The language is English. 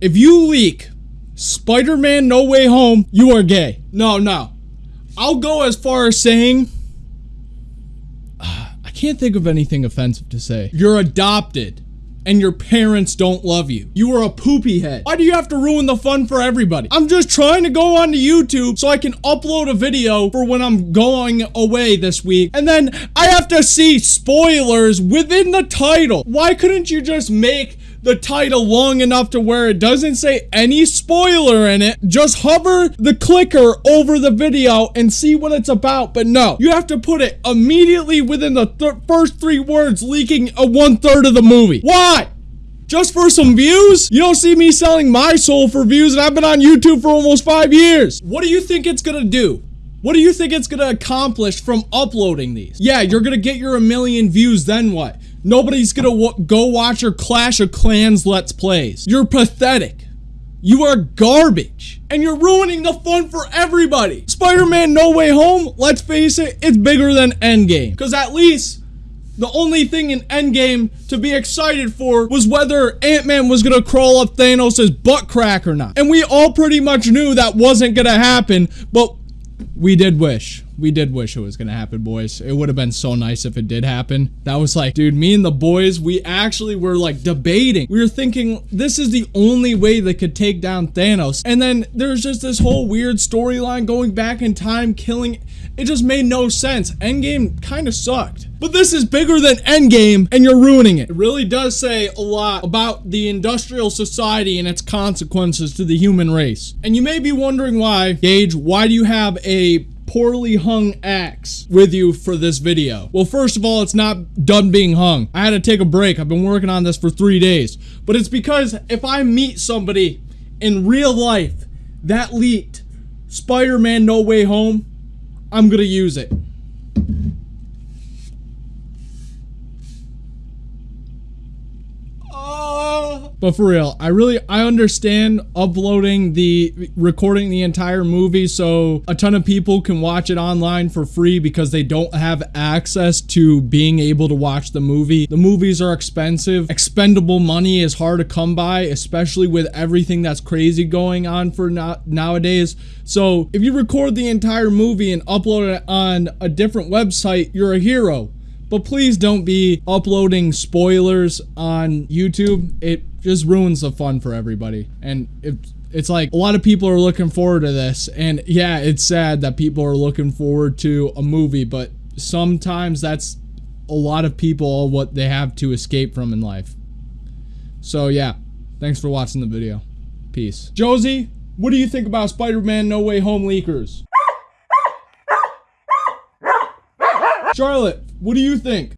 if you leak Spider-Man No Way Home, you are gay. No, no. I'll go as far as saying I can't think of anything offensive to say. You're adopted and your parents don't love you. You are a poopy head. Why do you have to ruin the fun for everybody? I'm just trying to go onto YouTube so I can upload a video for when I'm going away this week. And then I have to see spoilers within the title. Why couldn't you just make the title long enough to where it doesn't say any spoiler in it. Just hover the clicker over the video and see what it's about. But no, you have to put it immediately within the th first three words leaking a one third of the movie. Why? Just for some views? You don't see me selling my soul for views and I've been on YouTube for almost five years. What do you think it's gonna do? What do you think it's gonna accomplish from uploading these? Yeah, you're gonna get your a million views, then what? Nobody's gonna go watch your Clash of Clans Let's Plays. You're pathetic. You are garbage. And you're ruining the fun for everybody. Spider-Man No Way Home, let's face it, it's bigger than Endgame. Because at least the only thing in Endgame to be excited for was whether Ant-Man was gonna crawl up Thanos' butt crack or not. And we all pretty much knew that wasn't gonna happen, but we did wish. We did wish it was gonna happen, boys. It would have been so nice if it did happen. That was like, dude, me and the boys, we actually were like debating. We were thinking this is the only way they could take down Thanos. And then there's just this whole weird storyline going back in time, killing. It just made no sense. Endgame kind of sucked. But this is bigger than Endgame, and you're ruining it. It really does say a lot about the industrial society and its consequences to the human race. And you may be wondering why, Gage, why do you have a poorly hung axe with you for this video. Well, first of all, it's not done being hung. I had to take a break. I've been working on this for three days. But it's because if I meet somebody in real life that leaked Spider-Man No Way Home, I'm gonna use it. But for real, I really I understand uploading the recording the entire movie so a ton of people can watch it online for free because they don't have access to being able to watch the movie. The movies are expensive. Expendable money is hard to come by, especially with everything that's crazy going on for now nowadays. So, if you record the entire movie and upload it on a different website, you're a hero. But please don't be uploading spoilers on YouTube. It just ruins the fun for everybody. And it, it's like a lot of people are looking forward to this. And yeah, it's sad that people are looking forward to a movie, but sometimes that's a lot of people what they have to escape from in life. So yeah, thanks for watching the video. Peace. Josie, what do you think about Spider-Man No Way Home leakers? Charlotte, what do you think?